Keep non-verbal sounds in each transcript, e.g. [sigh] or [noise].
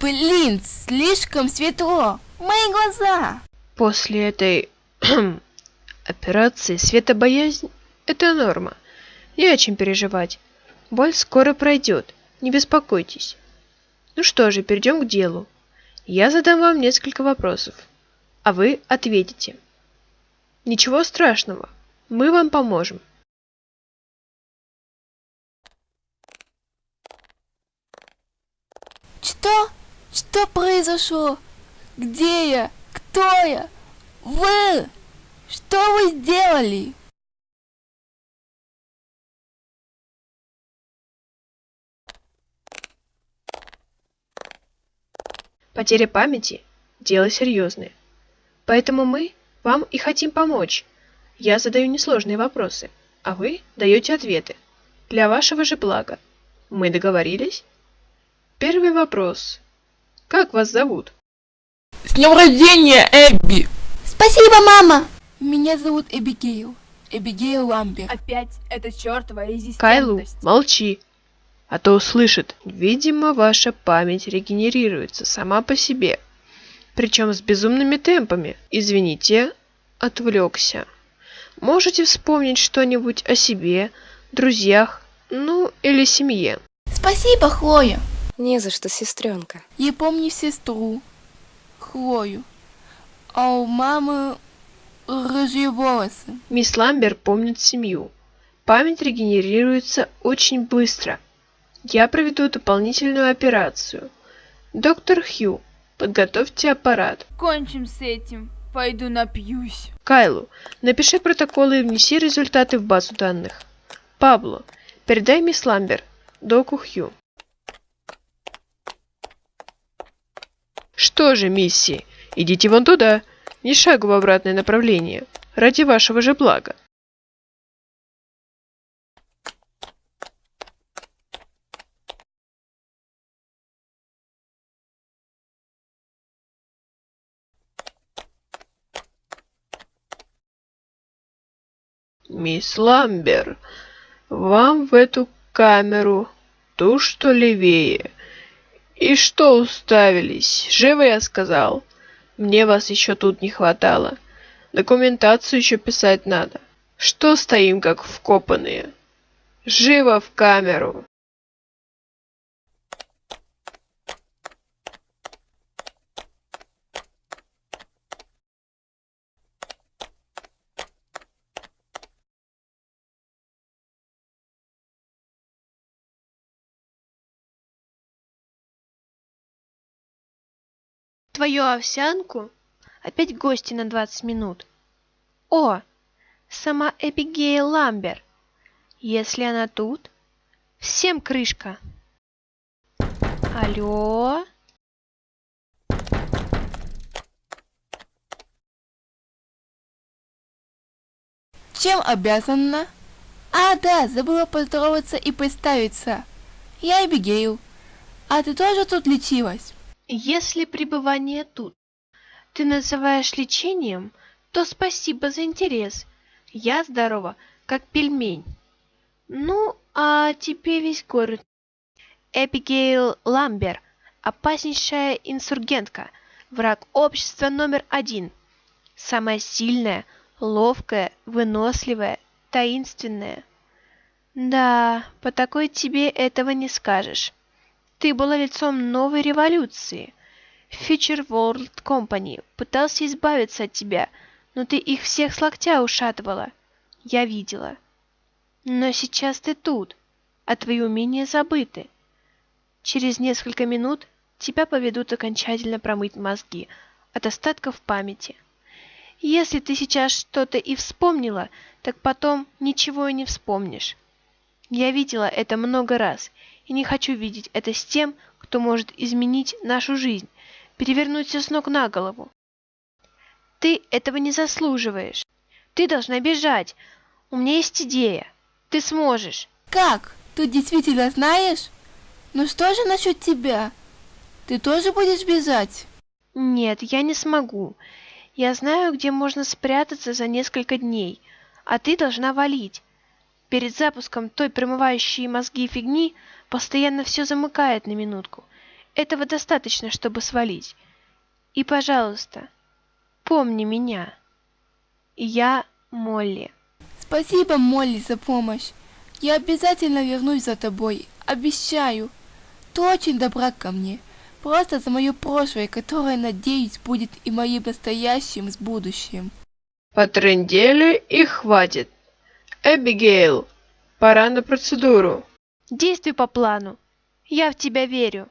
Блин, слишком светло. Мои глаза. После этой [clears throat] операции светобоязнь – это норма. Не о чем переживать. Боль скоро пройдет, не беспокойтесь. Ну что же, перейдем к делу. Я задам вам несколько вопросов, а вы ответите. Ничего страшного, мы вам поможем. Что? Что произошло? Где я? Кто я? Вы! Что вы сделали? Потеря памяти – дело серьезное. Поэтому мы вам и хотим помочь. Я задаю несложные вопросы, а вы даете ответы. Для вашего же блага. Мы договорились? Первый вопрос. Как вас зовут? С днем рождения, Эбби! Спасибо, мама! Меня зовут Эбигейл. Эбигейл Ламбер. Опять эта чертова резистентность. Кайлу, молчи. А то услышит. Видимо, ваша память регенерируется сама по себе. Причем с безумными темпами. Извините, отвлекся. Можете вспомнить что-нибудь о себе, друзьях, ну или семье. Спасибо, Хлоя. Не за что, сестренка. Я помню сестру, Хлою. А у мамы рыжие волосы. Мисс Ламбер помнит семью. Память регенерируется очень быстро. Я проведу дополнительную операцию. Доктор Хью, подготовьте аппарат. Кончим с этим. Пойду напьюсь. Кайлу, напиши протоколы и внеси результаты в базу данных. Пабло, передай мисс Ламбер, доку Хью. Что же, мисси, идите вон туда, ни шагу в обратное направление, ради вашего же блага. Мисс Ламбер, вам в эту камеру, ту, что левее. И что уставились? Живо я сказал. Мне вас еще тут не хватало. Документацию еще писать надо. Что стоим как вкопанные? Живо в камеру. Твою овсянку? Опять гости на двадцать минут. О, сама Эбигейл Ламбер. Если она тут, всем крышка. Алло? Чем обязана? А, да, забыла поздороваться и представиться. Я Эбигейл. А ты тоже тут лечилась? Если пребывание тут ты называешь лечением, то спасибо за интерес. Я здорова, как пельмень. Ну, а тебе весь город. Эбигейл Ламбер, опаснейшая инсургентка, враг общества номер один. Самая сильная, ловкая, выносливая, таинственная. Да, по такой тебе этого не скажешь. Ты была лицом новой революции. Future World Company пытался избавиться от тебя, но ты их всех с локтя ушатывала. Я видела. Но сейчас ты тут, а твои умения забыты. Через несколько минут тебя поведут окончательно промыть мозги от остатков памяти. Если ты сейчас что-то и вспомнила, так потом ничего и не вспомнишь. Я видела это много раз и не хочу видеть это с тем, кто может изменить нашу жизнь, перевернуть все с ног на голову. Ты этого не заслуживаешь. Ты должна бежать. У меня есть идея. Ты сможешь. Как? Ты действительно знаешь? Ну что же насчет тебя? Ты тоже будешь бежать? Нет, я не смогу. Я знаю, где можно спрятаться за несколько дней, а ты должна валить. Перед запуском той промывающей мозги фигни постоянно все замыкает на минутку. Этого достаточно, чтобы свалить. И, пожалуйста, помни меня. Я Молли. Спасибо, Молли, за помощь. Я обязательно вернусь за тобой, обещаю. Ты очень добра ко мне. Просто за мое прошлое, которое, надеюсь, будет и моим настоящим с будущим. Потрындели и хватит. Эбигейл, пора на процедуру. Действуй по плану. Я в тебя верю.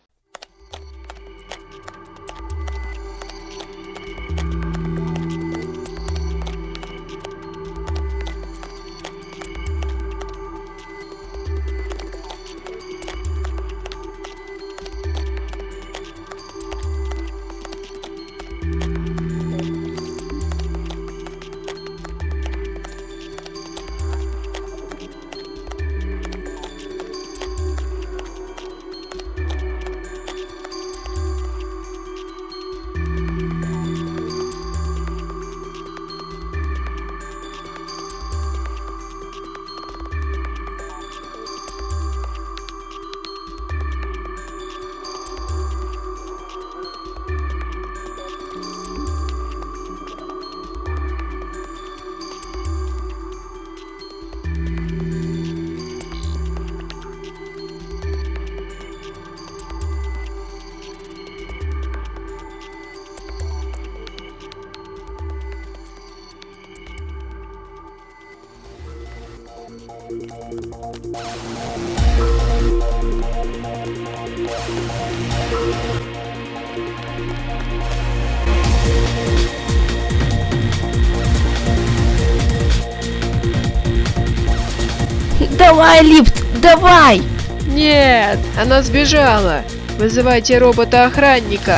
Давай, лифт, давай! Нет, она сбежала. Вызывайте робота-охранника.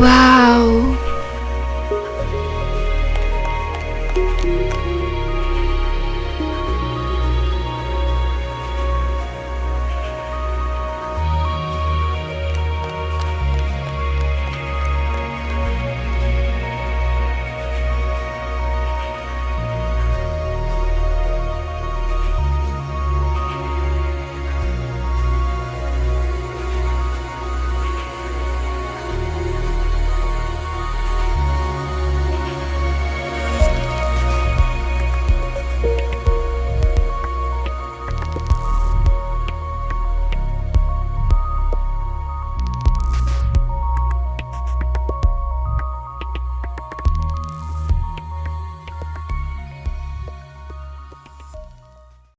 Wow.